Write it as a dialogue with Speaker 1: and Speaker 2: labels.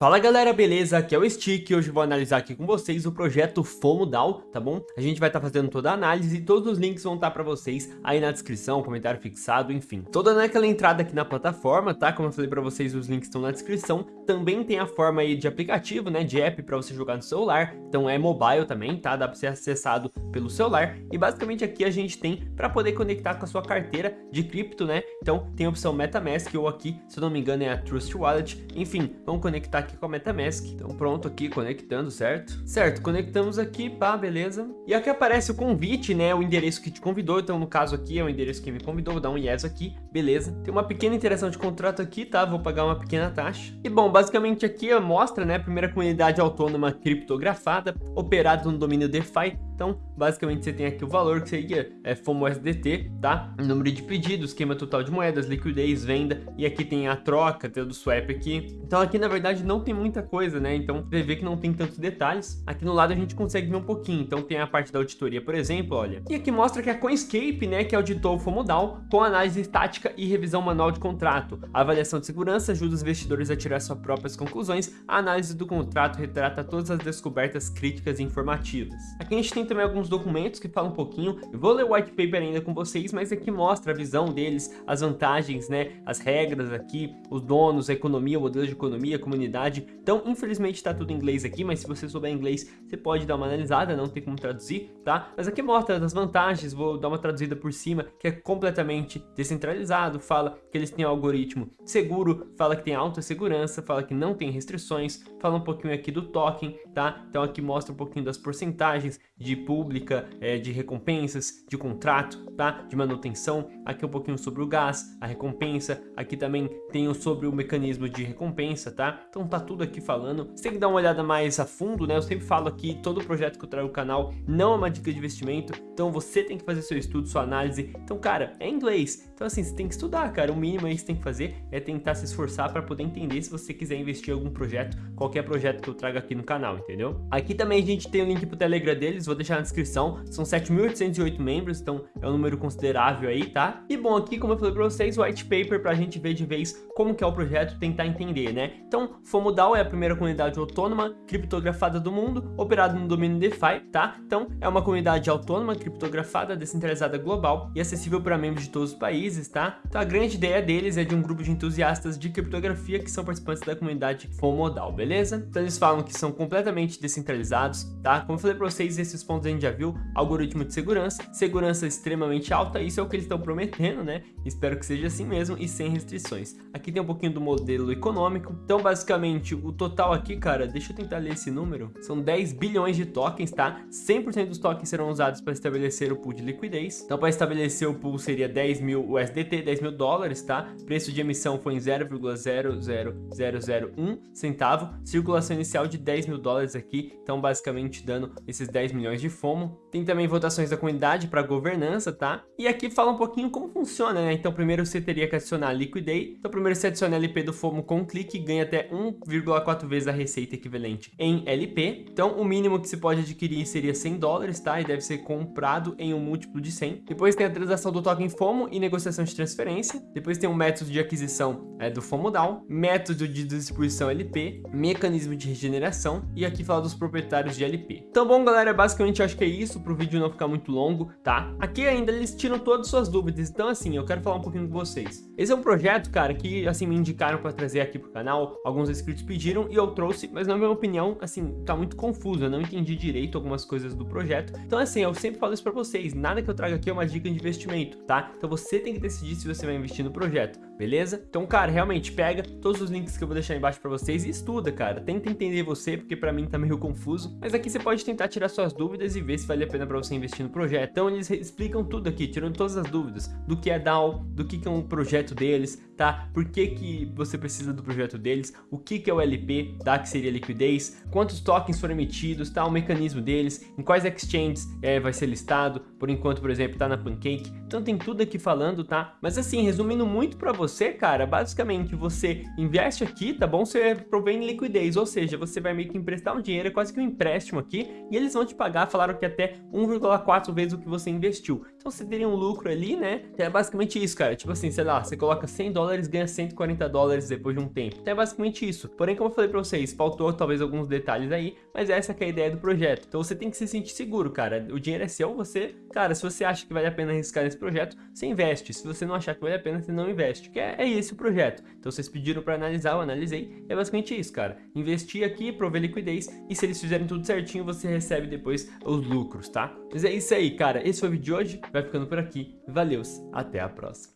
Speaker 1: Fala galera, beleza? Aqui é o Stick e hoje vou analisar aqui com vocês o projeto FOMODAO, tá bom? A gente vai estar tá fazendo toda a análise e todos os links vão estar tá para vocês aí na descrição, comentário fixado, enfim. Toda naquela entrada aqui na plataforma, tá? Como eu falei para vocês, os links estão na descrição. Também tem a forma aí de aplicativo, né? De app para você jogar no celular, então é mobile também, tá? Dá para ser acessado pelo celular. E basicamente aqui a gente tem para poder conectar com a sua carteira de cripto, né? Então tem a opção MetaMask ou aqui, se eu não me engano, é a Trust Wallet. Enfim, vamos conectar aqui com a MetaMask. Então pronto aqui, conectando, certo? Certo, conectamos aqui, pá, beleza. E aqui aparece o convite, né, o endereço que te convidou. Então no caso aqui é o endereço que me convidou, vou dar um yes aqui, beleza. Tem uma pequena interação de contrato aqui, tá? Vou pagar uma pequena taxa. E bom, basicamente aqui mostra, né, a primeira comunidade autônoma criptografada, operada no domínio DeFi. Então, basicamente você tem aqui o valor que seria é, FOMO SDT, tá? Número de pedidos, esquema total de moedas, liquidez, venda, e aqui tem a troca, tem o do swap aqui. Então aqui na verdade não tem muita coisa, né? Então você vê que não tem tantos detalhes. Aqui no lado a gente consegue ver um pouquinho. Então tem a parte da auditoria, por exemplo, olha. E aqui mostra que a Coinscape, né, que auditou o FOMODAO com análise estática e revisão manual de contrato. A avaliação de segurança ajuda os investidores a tirar suas próprias conclusões. A análise do contrato retrata todas as descobertas críticas e informativas. Aqui a gente tem também alguns documentos que falam um pouquinho. Eu vou ler o white paper ainda com vocês, mas aqui mostra a visão deles, as vantagens, né, as regras aqui, os donos, a economia, o modelo de economia, a comunidade. Então, infelizmente está tudo em inglês aqui, mas se você souber inglês, você pode dar uma analisada, não tem como traduzir, tá? Mas aqui mostra as vantagens, vou dar uma traduzida por cima, que é completamente descentralizado, fala que eles têm um algoritmo seguro, fala que tem alta segurança, fala que não tem restrições, fala um pouquinho aqui do token, tá? Então aqui mostra um pouquinho das porcentagens de pública, é, de recompensas, de contrato, tá? De manutenção, aqui um pouquinho sobre o gás, a recompensa, aqui também tem sobre o mecanismo de recompensa, tá? Então tá tudo aqui falando. Você tem que dar uma olhada mais a fundo, né? Eu sempre falo aqui, todo projeto que eu trago no canal não é uma dica de investimento, então você tem que fazer seu estudo, sua análise. Então, cara, é inglês. Então, assim, você tem que estudar, cara. O mínimo aí que você tem que fazer é tentar se esforçar para poder entender se você quiser investir em algum projeto, qualquer projeto que eu trago aqui no canal, entendeu? Aqui também a gente tem o link pro Telegram deles, vou deixar na descrição. São 7.808 membros, então é um número considerável aí, tá? E bom, aqui, como eu falei para vocês, o white paper pra gente ver de vez como que é o projeto, tentar entender, né? Então, FOMODAO é a primeira comunidade autônoma criptografada do mundo, operada no domínio DeFi, tá? Então, é uma comunidade autônoma, criptografada, descentralizada global e acessível para membros de todos os países, tá? Então, a grande ideia deles é de um grupo de entusiastas de criptografia que são participantes da comunidade FOMODAO, beleza? Então, eles falam que são completamente descentralizados, tá? Como eu falei para vocês, esses a gente já viu, algoritmo de segurança, segurança extremamente alta, isso é o que eles estão prometendo, né? Espero que seja assim mesmo e sem restrições. Aqui tem um pouquinho do modelo econômico, então, basicamente, o total aqui, cara, deixa eu tentar ler esse número, são 10 bilhões de tokens, tá? 100% dos tokens serão usados para estabelecer o pool de liquidez. Então, para estabelecer o pool seria 10 mil USDT, 10 mil dólares, tá? Preço de emissão foi em 0,00001 centavo. Circulação inicial de 10 mil dólares aqui, então basicamente dando esses 10 milhões de FOMO. Tem também votações da comunidade para governança, tá? E aqui fala um pouquinho como funciona, né? Então, primeiro você teria que adicionar liquidez. Então, primeiro você adiciona LP do FOMO com um clique e ganha até 1,4 vezes a receita equivalente em LP. Então, o mínimo que se pode adquirir seria 100 dólares, tá? E deve ser comprado em um múltiplo de 100. Depois tem a transação do token FOMO e negociação de transferência. Depois tem o método de aquisição é, do FOMO DAO, método de distribuição LP, mecanismo de regeneração e aqui fala dos proprietários de LP. Então, bom, galera, basicamente eu acho que é isso, para o vídeo não ficar muito longo, tá? Aqui ainda eles tiram todas as suas dúvidas, então assim, eu quero falar um pouquinho com vocês. Esse é um projeto, cara, que assim me indicaram para trazer aqui pro canal, alguns inscritos pediram e eu trouxe, mas na minha opinião, assim, tá muito confuso, eu não entendi direito algumas coisas do projeto. Então assim, eu sempre falo isso para vocês, nada que eu trago aqui é uma dica de investimento, tá? Então você tem que decidir se você vai investir no projeto, beleza? Então, cara, realmente pega todos os links que eu vou deixar embaixo para vocês e estuda, cara. Tenta entender você, porque para mim tá meio confuso, mas aqui você pode tentar tirar suas dúvidas e ver se vale a pena para você investir no projeto. Então eles explicam tudo aqui, tirando todas as dúvidas, do que é DAO, do que é um projeto deles, tá? Por que que você precisa do projeto deles, o que que é o LP, tá? Que seria liquidez, quantos tokens foram emitidos, tá? O mecanismo deles, em quais exchanges é, vai ser listado, por enquanto, por exemplo, tá na Pancake. Então tem tudo aqui falando, tá? Mas assim, resumindo muito para você, cara, basicamente você investe aqui, tá bom? Você provém liquidez, ou seja, você vai meio que emprestar um dinheiro, é quase que um empréstimo aqui, e eles vão te pagar, falaram que até 1,4 vezes o que você investiu. Então você teria um lucro ali, né? Então é basicamente isso, cara. Tipo assim, sei lá, você coloca 100 dólares, ganha 140 dólares depois de um tempo. Então é basicamente isso. Porém, como eu falei pra vocês, faltou talvez alguns detalhes aí, mas essa é a ideia do projeto. Então você tem que se sentir seguro, cara. O dinheiro é seu, você, cara, se você acha que vale a pena arriscar nesse projeto, você investe. Se você não achar que vale a pena, você não investe. Que é, é esse o projeto. Então vocês pediram para analisar, eu analisei. É basicamente isso, cara. Investir aqui, prover liquidez e se eles fizerem tudo certinho, você recebe depois os lucros, tá? Mas é isso aí, cara. Esse foi o vídeo de hoje. Vai ficando por aqui. Valeu, até a próxima.